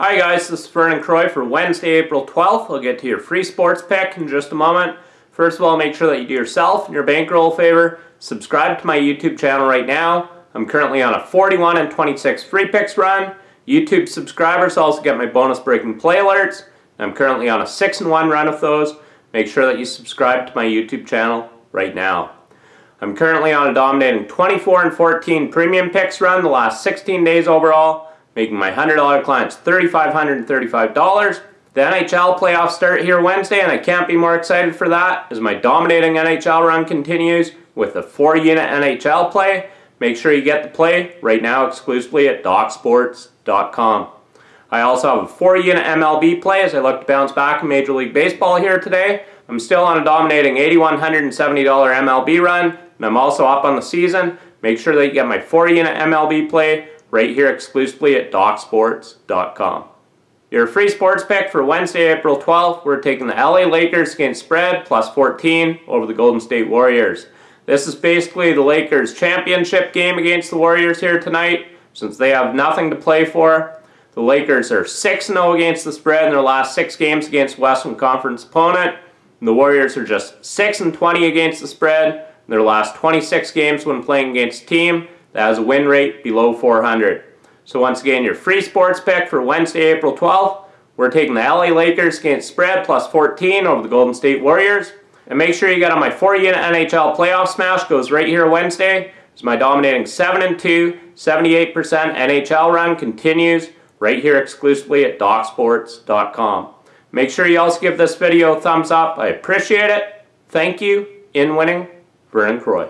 Hi guys, this is Vernon Croy for Wednesday, April 12th. I'll get to your free sports pick in just a moment. First of all, make sure that you do yourself and your bankroll a favor. Subscribe to my YouTube channel right now. I'm currently on a 41 and 26 free picks run. YouTube subscribers also get my bonus breaking play alerts. I'm currently on a 6 and 1 run of those. Make sure that you subscribe to my YouTube channel right now. I'm currently on a dominating 24 and 14 premium picks run the last 16 days overall making my $100 clients $3,535. The NHL playoffs start here Wednesday, and I can't be more excited for that as my dominating NHL run continues with a four unit NHL play. Make sure you get the play right now exclusively at DocSports.com. I also have a four unit MLB play as I look to bounce back in Major League Baseball here today. I'm still on a dominating $8,170 MLB run, and I'm also up on the season. Make sure that you get my four unit MLB play right here exclusively at DocSports.com. Your free sports pick for Wednesday, April 12th, we're taking the LA Lakers against spread plus 14 over the Golden State Warriors. This is basically the Lakers championship game against the Warriors here tonight since they have nothing to play for. The Lakers are 6-0 against the spread in their last six games against Western Conference opponent. And the Warriors are just 6-20 against the spread in their last 26 games when playing against team that has a win rate below 400. So once again, your free sports pick for Wednesday, April 12th, we're taking the LA Lakers against spread plus 14 over the Golden State Warriors. And make sure you get on my 4-unit NHL playoff smash, goes right here Wednesday. It's my dominating 7 and 2, 78% NHL run continues right here exclusively at DocSports.com. Make sure you also give this video a thumbs up. I appreciate it. Thank you. In winning, Vernon Croy.